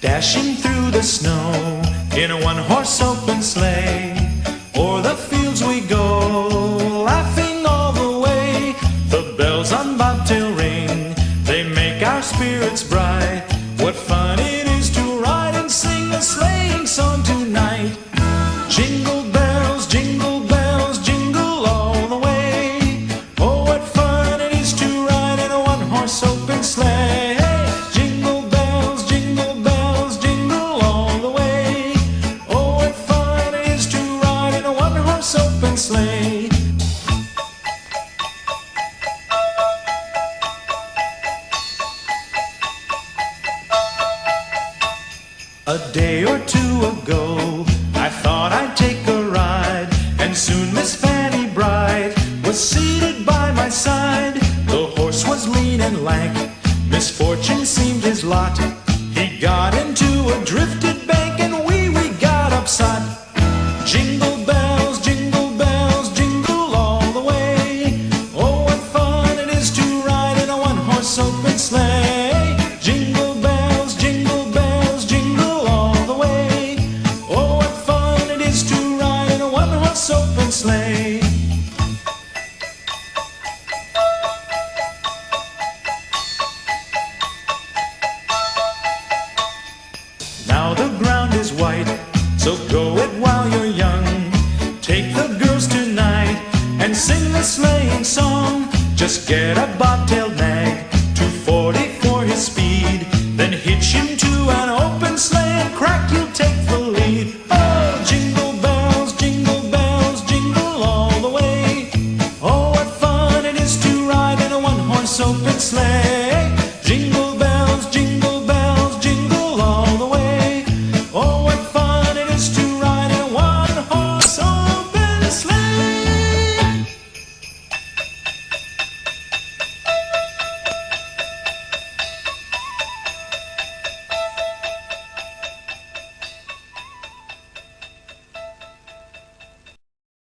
Dashing through the snow in a one horse open sleigh. O'er the fields we go, laughing all the way. The bells on bobtail ring, they make our spirits bright. What fun it is to ride and sing a sleighing song tonight. Jingle A day or two ago, I thought I'd take a ride, and soon Miss Fanny Bright was seated by my side. The horse was lean and lank, misfortune seemed his lot. He got into a drifted house open sleigh. Now the ground is white, so go it while you're young. Take the girls tonight and sing the sleighing song. Just get a bobtail nag, 240 for his speed, then hitch him to slam. land.